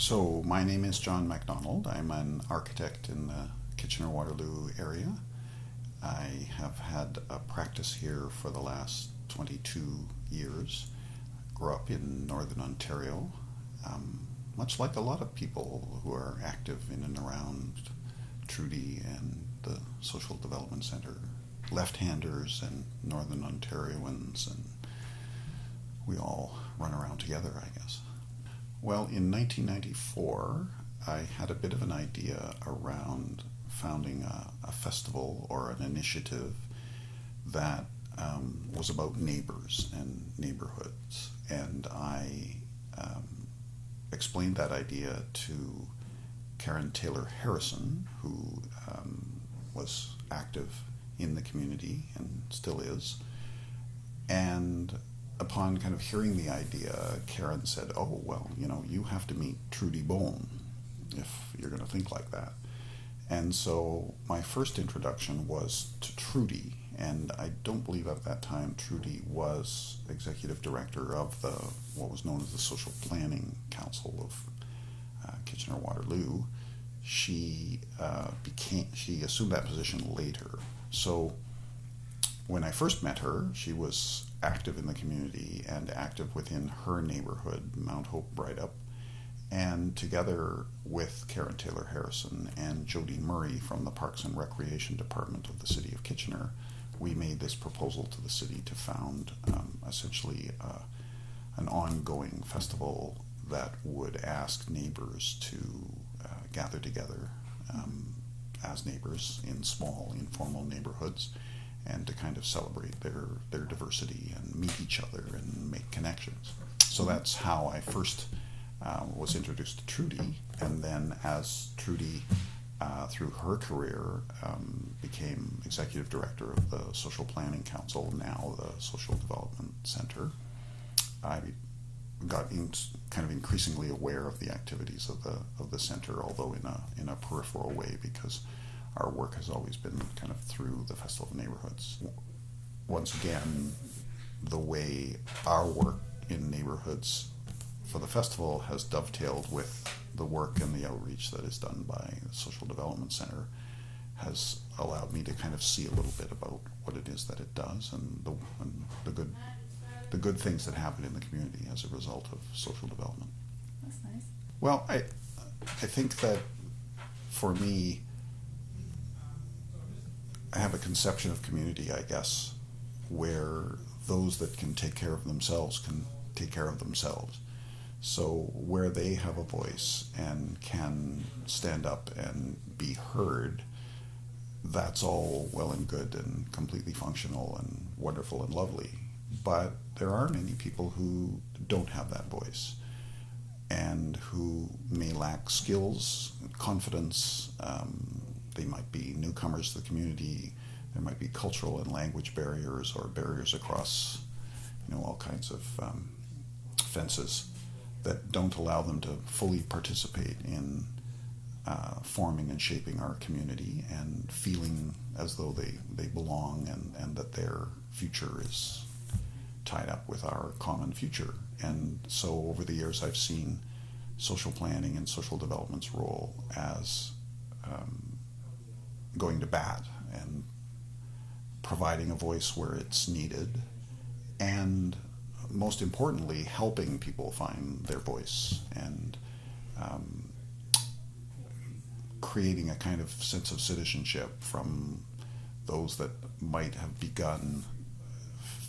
So, my name is John MacDonald. I'm an architect in the Kitchener Waterloo area. I have had a practice here for the last 22 years. Grew up in Northern Ontario, um, much like a lot of people who are active in and around Trudy and the Social Development Centre. Left handers and Northern Ontarians, and we all run around together, I guess. Well, in 1994, I had a bit of an idea around founding a, a festival or an initiative that um, was about neighbors and neighborhoods. And I um, explained that idea to Karen Taylor Harrison, who um, was active in the community and still is. And upon kind of hearing the idea, Karen said, "Oh well, you know, you have to meet Trudy Bone if you're going to think like that." And so my first introduction was to Trudy, and I don't believe at that time Trudy was executive director of the what was known as the Social Planning Council of uh, Kitchener Waterloo. She uh, became she assumed that position later. So when I first met her, she was active in the community and active within her neighborhood, Mount Hope Breithaupt. And together with Karen Taylor Harrison and Jody Murray from the Parks and Recreation Department of the City of Kitchener, we made this proposal to the city to found um, essentially uh, an ongoing festival that would ask neighbors to uh, gather together um, as neighbors in small, informal neighborhoods and to kind of celebrate their, their diversity and meet each other and make connections. So that's how I first uh, was introduced to Trudy, and then as Trudy, uh, through her career, um, became executive director of the Social Planning Council, now the Social Development Center, I got in, kind of increasingly aware of the activities of the of the center, although in a in a peripheral way because our work has always been kind of through the Festival of Neighborhoods. Once again, the way our work in neighborhoods for the festival has dovetailed with the work and the outreach that is done by the Social Development Center has allowed me to kind of see a little bit about what it is that it does and the, and the good the good things that happen in the community as a result of social development. That's nice. Well, I I think that for me have a conception of community, I guess, where those that can take care of themselves can take care of themselves. So, where they have a voice and can stand up and be heard, that's all well and good and completely functional and wonderful and lovely. But there are many people who don't have that voice and who may lack skills, confidence, um, they might be newcomers to the community. There might be cultural and language barriers or barriers across, you know, all kinds of um, fences that don't allow them to fully participate in uh, forming and shaping our community and feeling as though they, they belong and, and that their future is tied up with our common future. And so over the years, I've seen social planning and social development's role as um, going to bat and providing a voice where it's needed, and most importantly, helping people find their voice and um, creating a kind of sense of citizenship from those that might have begun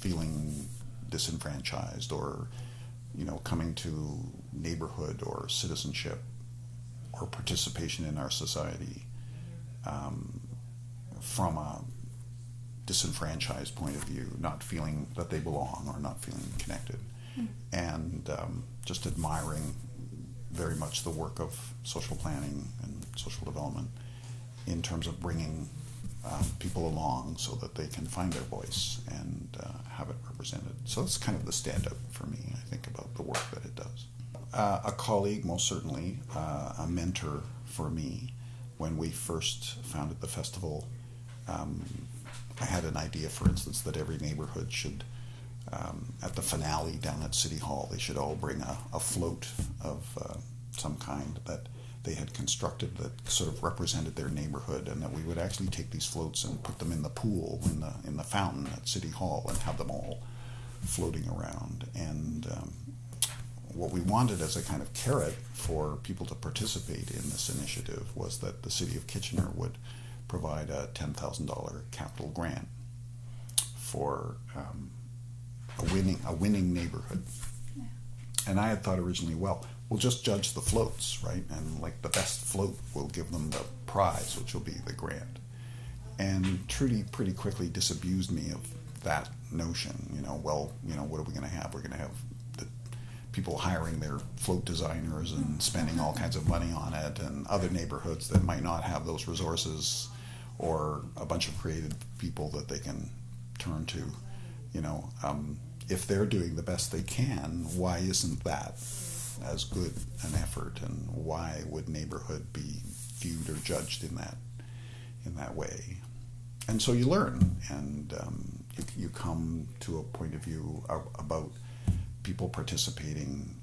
feeling disenfranchised or you know coming to neighborhood or citizenship or participation in our society um, from a disenfranchised point of view, not feeling that they belong or not feeling connected, mm. and um, just admiring very much the work of social planning and social development in terms of bringing um, people along so that they can find their voice and uh, have it represented. So that's kind of the stand up for me, I think, about the work that it does. Uh, a colleague, most certainly, uh, a mentor for me when we first founded the festival, um, I had an idea, for instance, that every neighborhood should, um, at the finale down at City Hall, they should all bring a, a float of uh, some kind that they had constructed that sort of represented their neighborhood, and that we would actually take these floats and put them in the pool in the in the fountain at City Hall and have them all floating around. And um, what we wanted as a kind of carrot for people to participate in this initiative was that the city of Kitchener would provide a ten thousand dollar capital grant for um, a winning a winning neighborhood. And I had thought originally, well, we'll just judge the floats, right? And like the best float, we'll give them the prize, which will be the grant. And Trudy pretty quickly disabused me of that notion. You know, well, you know, what are we going to have? We're going to have people hiring their float designers and spending all kinds of money on it, and other neighborhoods that might not have those resources, or a bunch of creative people that they can turn to. You know, um, if they're doing the best they can, why isn't that as good an effort, and why would neighborhood be viewed or judged in that in that way? And so you learn, and um, you, you come to a point of view about people participating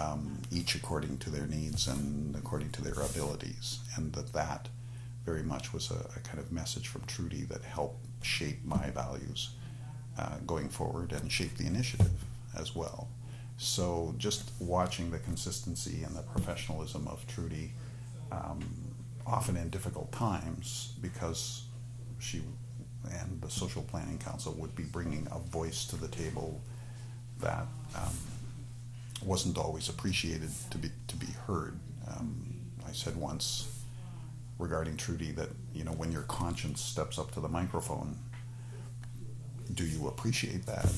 um, each according to their needs and according to their abilities, and that that very much was a, a kind of message from Trudy that helped shape my values uh, going forward and shape the initiative as well. So just watching the consistency and the professionalism of Trudy, um, often in difficult times, because she and the Social Planning Council would be bringing a voice to the table that um, wasn't always appreciated to be to be heard. Um, I said once regarding Trudy that you know when your conscience steps up to the microphone, do you appreciate that?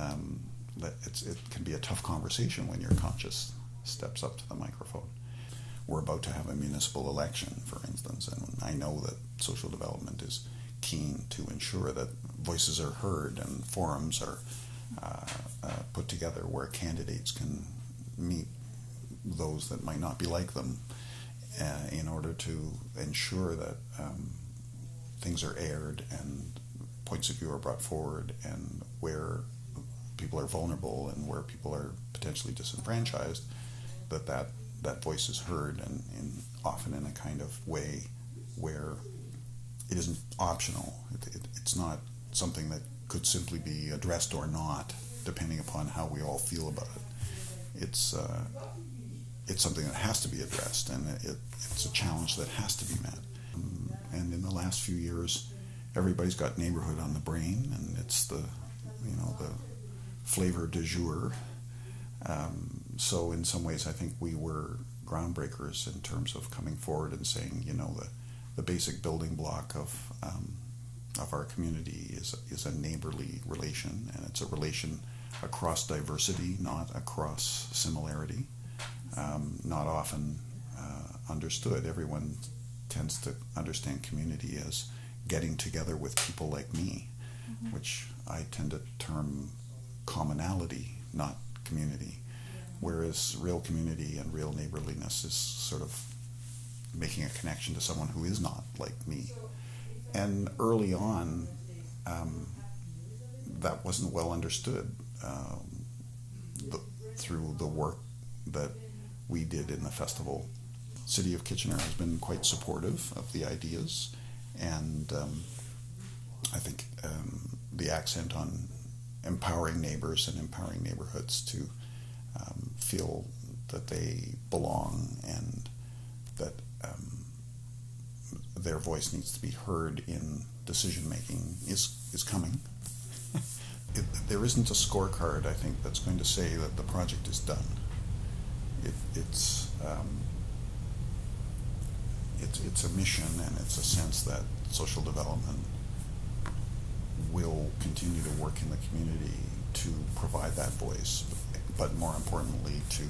Um, that it's, it can be a tough conversation when your conscience steps up to the microphone. We're about to have a municipal election, for instance, and I know that social development is keen to ensure that voices are heard and forums are uh, uh, put together where candidates can meet those that might not be like them uh, in order to ensure that um, things are aired and points of view are brought forward and where people are vulnerable and where people are potentially disenfranchised, that that, that voice is heard and, and often in a kind of way where it isn't optional. It, it, it's not something that could simply be addressed or not, depending upon how we all feel about it. It's uh, it's something that has to be addressed, and it, it's a challenge that has to be met. Um, and in the last few years, everybody's got neighborhood on the brain, and it's the you know the flavor du jour. Um, so in some ways, I think we were groundbreakers in terms of coming forward and saying, you know, the the basic building block of um, of our community is is a neighborly relation, and it's a relation across diversity, not across similarity. Um, not often uh, understood. Everyone tends to understand community as getting together with people like me, mm-hmm. which I tend to term commonality, not community. Whereas real community and real neighborliness is sort of making a connection to someone who is not like me. And early on, um, that wasn't well understood um, the, through the work that we did in the festival. City of Kitchener has been quite supportive of the ideas and um, I think um, the accent on empowering neighbors and empowering neighborhoods to um, feel that they belong and that um, their voice needs to be heard in decision making is is coming. it, there isn't a scorecard, I think, that's going to say that the project is done. It, it's um, it's, it's a mission and it's a sense that social development will continue to work in the community to provide that voice, but more importantly, to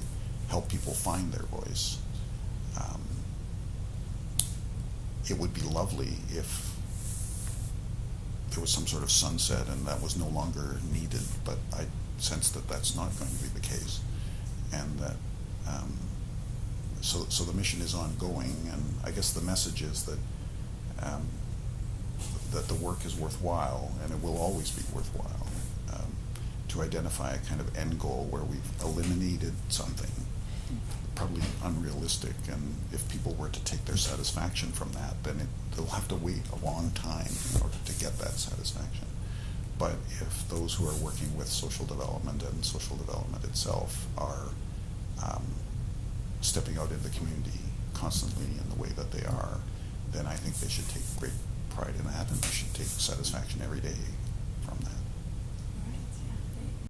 help people find their voice. Um, it would be lovely if there was some sort of sunset and that was no longer needed, but I sense that that's not going to be the case, and that um, so, so the mission is ongoing, and I guess the message is that um, that the work is worthwhile, and it will always be worthwhile um, to identify a kind of end goal where we've eliminated something probably unrealistic. And if people were to take their satisfaction from that, then it, they'll have to wait a long time in order to get that satisfaction. But if those who are working with social development and social development itself are um, stepping out in the community constantly in the way that they are, then I think they should take great pride in that and they should take satisfaction every day from that.